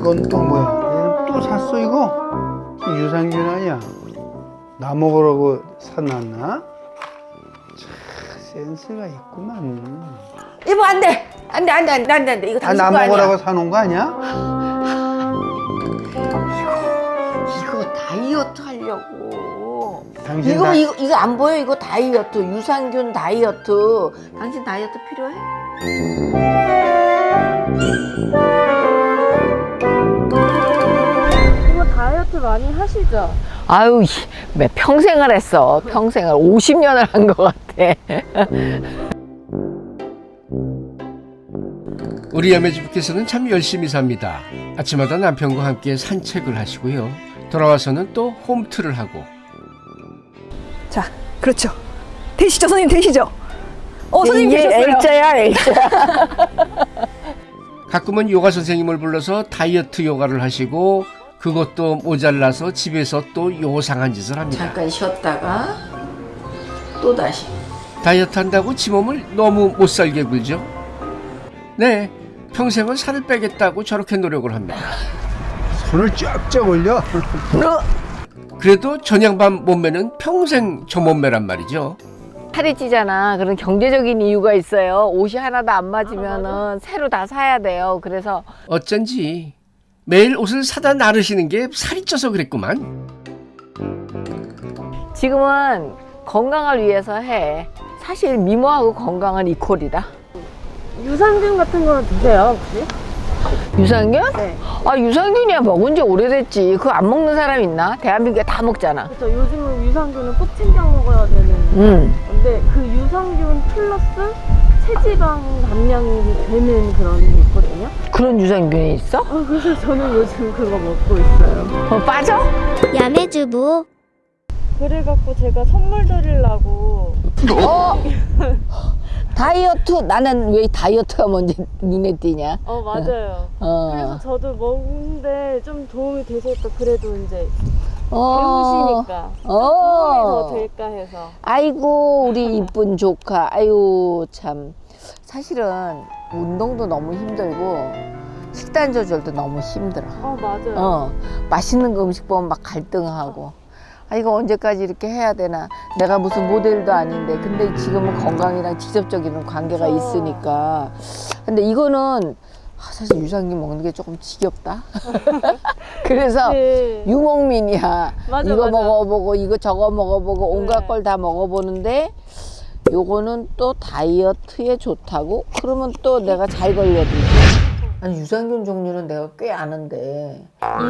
이건 또 뭐야? 얘는 또 샀어 이거? 유산균 아니야? 나 먹으라고 사놨나? 참 센스가 있구만. 이모 안돼 안돼 안돼 안돼 안돼 안돼 이거 아, 당신 나거 먹으라고 사놓은 거 아니야? 이거 다이어트 하려고 당신 이거 다- 이거 이거 안 보여 이거 다이어트 유산균 다이어트 당신 다이어트 필요해? 다이어트 많이 하시죠? 아유 매 평생을 했어 평생을 50년을 한 것 같아 우리 야매주부께서는 참 열심히 삽니다. 아침마다 남편과 함께 산책을 하시고요. 돌아와서는 또 홈트를 하고 자, 그렇죠. 되시죠, 선생님 되시죠? 어, 선생님 되셨어요. L자야 L자 가끔은 요가 선생님을 불러서 다이어트 요가를 하시고 그것도 모자라서 집에서 또 요상한 짓을 합니다. 잠깐 쉬었다가 또 다시 다이어트 한다고 지 몸을 너무 못 살게 굴죠? 네, 평생을 살을 빼겠다고 저렇게 노력을 합니다. 손을 쫙쫙 올려. 그래도 전양반 몸매는 평생 저 몸매란 말이죠. 살이 찌잖아 그런 경제적인 이유가 있어요 옷이 하나도 안 맞으면은 새로 다 사야 돼요 그래서 어쩐지 매일 옷을 사다 나르시는 게 살이 쪄서 그랬구만. 지금은 건강을 위해서 해 사실 미모하고 건강은 이퀄이다 유산균 같은 거는 드세요, 혹시? 유산균? 네. 아 유산균이야 먹은 지 오래됐지 그거 안 먹는 사람 있나? 대한민국에 다 먹잖아 그렇죠. 요즘은 유산균을 꼭 챙겨 먹어야 되는 음. 건데 그 유산균 플러스 체지방 감량이 되는 그런 게 있거든요. 그런 유산균이 있어? 아, 그래서 저는 요즘 그거 먹고 있어요. 어, 빠져? 야매주부 그래갖고 제가 선물 드리려고 어? 다이어트 나는 왜 다이어트가 먼저 눈에 띄냐? 어 맞아요. 어. 그래서 저도 먹는데 좀 도움이 되실까 그래도 이제 어. 배우시니까. 어. 더 될까 해서. 아이고 우리 이쁜 조카. 아유 참. 사실은 운동도 너무 힘들고 식단 조절도 너무 힘들어. 어 맞아요. 어. 맛있는 거 음식 보면 막 갈등하고. 아 이거 언제까지 이렇게 해야 되나? 내가 무슨 모델도 아닌데 근데 지금은 건강이랑 직접적인 관계가. 있으니까. 근데 이거는 아, 사실 유산균 먹는 게 조금 지겹다 그래서 네. 유목민이야. 맞아, 이거 맞아. 먹어보고 이거 저거 먹어보고 온갖 네. 걸다 먹어보는데 요거는 또 다이어트에 좋다고 그러면 또 내가 잘 걸려들지. 아니 유산균 종류는 내가 꽤 아는데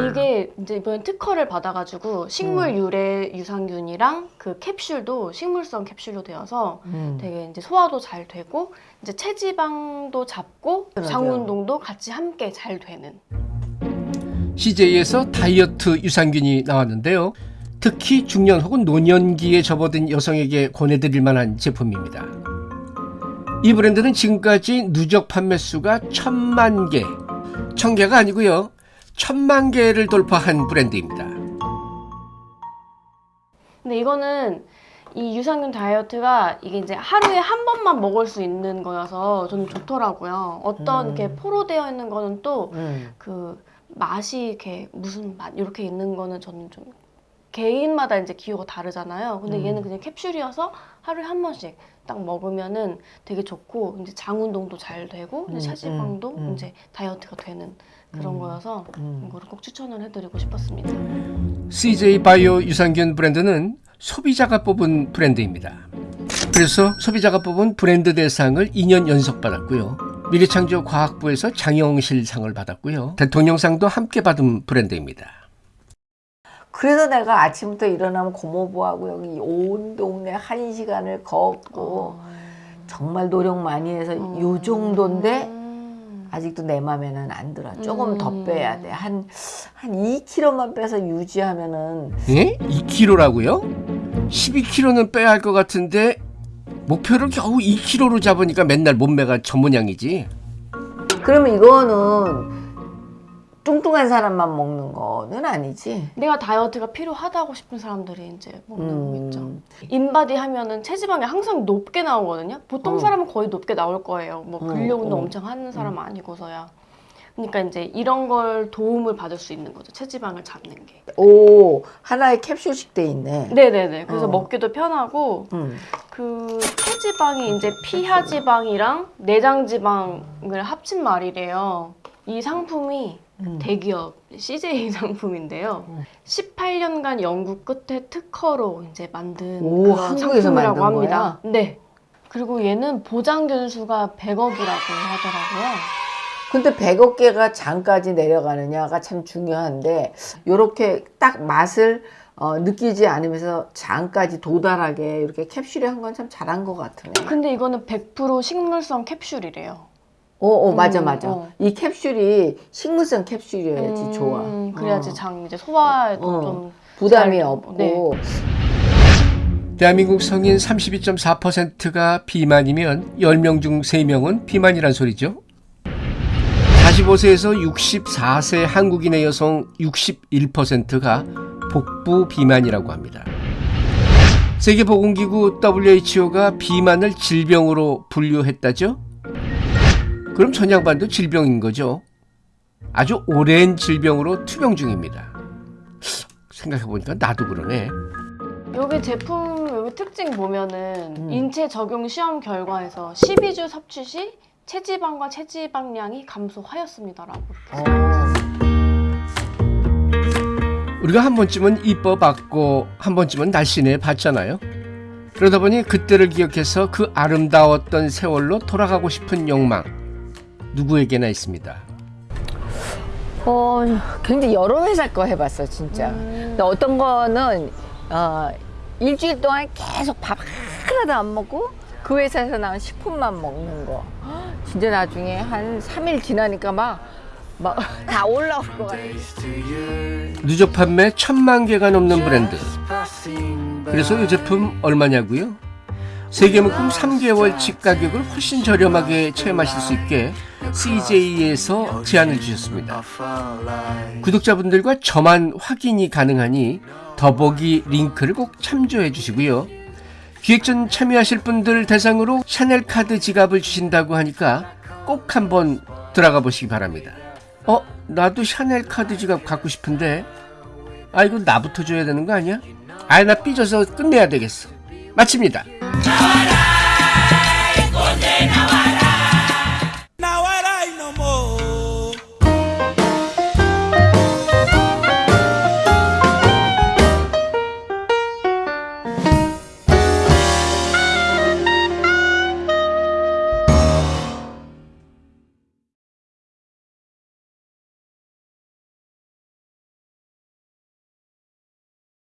이게 이제 이번에 특허를 받아가지고 식물 음. 유래 유산균이랑 그 캡슐도 식물성 캡슐로 되어서 음. 되게 이제 소화도 잘 되고 이제 체지방도 잡고. 장 운동도 같이 함께 잘 되는 CJ에서 다이어트 유산균이 나왔는데요. 특히 중년 혹은 노년기에 접어든 여성에게 권해드릴 만한 제품입니다. 이 브랜드는 지금까지 누적 판매 수가 천만 개, 천 개가 아니고요. 천만 개를 돌파한 브랜드입니다. 근데 이거는 이 유산균 다이어트가 이게 이제 하루에 한 번만 먹을 수 있는 거여서 저는 좋더라고요. 어떤 음. 이렇게 포로 되어 있는 거는 또 음. 그 맛이 이렇게 무슨 맛 이렇게 있는 거는 저는 좀 개인마다 이제 기호가 다르잖아요. 근데 음. 얘는 그냥 캡슐이어서 하루에 한 번씩 딱 먹으면은 되게 좋고 이제 장 운동도 잘 되고 음, 이제 체지방도 음, 음. 이제 다이어트가 되는 그런 음, 거여서 음. 이거를 꼭 추천을 해드리고 싶었습니다. CJ 바이오 유산균 브랜드는 소비자가 뽑은 브랜드입니다. 그래서 소비자가 뽑은 브랜드 대상을 2년 연속 받았고요. 미래창조 과학부에서 장영실상을 받았고요. 대통령상도 함께 받은 브랜드입니다. 그래서 내가 아침부터 일어나면 고모부하고 여기 온 동네 한 시간을 걷고 정말 노력 많이 해서 요 정도인데 음. 아직도 내 맘에는 안 들어. 조금 더 음. 빼야 돼. 한, 한 2kg만 빼서 유지하면은 예? 2kg라고요? 12kg는 빼야 할 것 같은데 목표를 겨우 2kg로 잡으니까 맨날 몸매가 저 모양이지. 그러면 이거는 뚱뚱한 사람만 먹는 거는 아니지. 내가 다이어트가 필요하다고 싶은 사람들이 이제 먹는 거겠죠. 음. 인바디 하면은 체지방이 항상 높게 나오거든요. 보통 어. 사람은 거의 높게 나올 거예요. 뭐 어, 근력 운동 어. 엄청 하는 사람 은 아니고서야. 그러니까 이제 이런 걸 도움을 받을 수 있는 거죠. 체지방을 잡는 게. 오 하나의 캡슐씩 돼 있네. 네네네. 그래서 어. 먹기도 편하고 음. 그 체지방이 이제 피하지방이랑 내장지방을 합친 말이래요. 이 상품이 음. 대기업 CJ 상품인데요. 18년간 연구 끝에 특허로 이제 만든 오, 상품이라고 만든 합니다. 네. 그리고 얘는 보장 견수가 100억이라고 하더라고요. 근데 100억 개가 장까지 내려가느냐가 참 중요한데 요렇게 딱 맛을 어, 느끼지 않으면서 장까지 도달하게 이렇게 캡슐에 한 건 참 잘한 것 같으네. 근데 이거는 100% 식물성 캡슐이래요. 오, 오 맞아 음, 맞아. 어. 이 캡슐이 식물성 캡슐이어야지 음, 좋아. 그래야지 어. 장 이제 소화에도 어. 좀 부담이 잘- 없고 네. 대한민국 성인 32.4%가 비만이면 10명 중 3명은 비만이란 소리죠. 45세에서 64세 한국인의 여성 61%가 복부 비만이라고 합니다. 세계보건기구 WHO가 비만을 질병으로 분류했다죠? 그럼 전양반도 질병인 거죠. 아주 오랜 질병으로 투병 중입니다. 생각해보니까 나도 그러네. 여기 제품 여기 특징 보면은 음. 인체 적용 시험 결과에서 12주 섭취 시 체지방과 체지방량이 감소하였습니다라고 이렇게 어. 우리가 한 번쯤은 이뻐봤고 한 번쯤은 날씬해 봤잖아요. 그러다 보니 그때를 기억해서 그 아름다웠던 세월로 돌아가고 싶은 욕망 누구에게나 있습니다. 어, 굉장히 여러 회사 거 해봤어 진짜. 음. 근데 어떤 거는 어, 일주일 동안 계속 밥 하나도 안 먹고 그 회사에서 나온 식품만 먹는 거. 진짜 나중에 한 3일 지나니까 막 막 다 올라올 것 같아. 누적 판매 천만 개가 넘는 브랜드. 그래서 이 제품 얼마냐고요? 세계묶음 3개월치 가격을 훨씬 저렴하게 체험하실 수 있게 CJ에서 제안을 주셨습니다. 구독자분들과 저만 확인이 가능하니 더보기 링크를 꼭 참조해 주시고요. 기획전 참여하실 분들 대상으로 샤넬 카드 지갑을 주신다고 하니까 꼭 한번 들어가 보시기 바랍니다. 어? 나도 샤넬 카드 지갑 갖고 싶은데 아 이거 나부터 줘야 되는 거 아니야? 아이 나 삐져서 끝내야 되겠어. 마칩니다. No, no.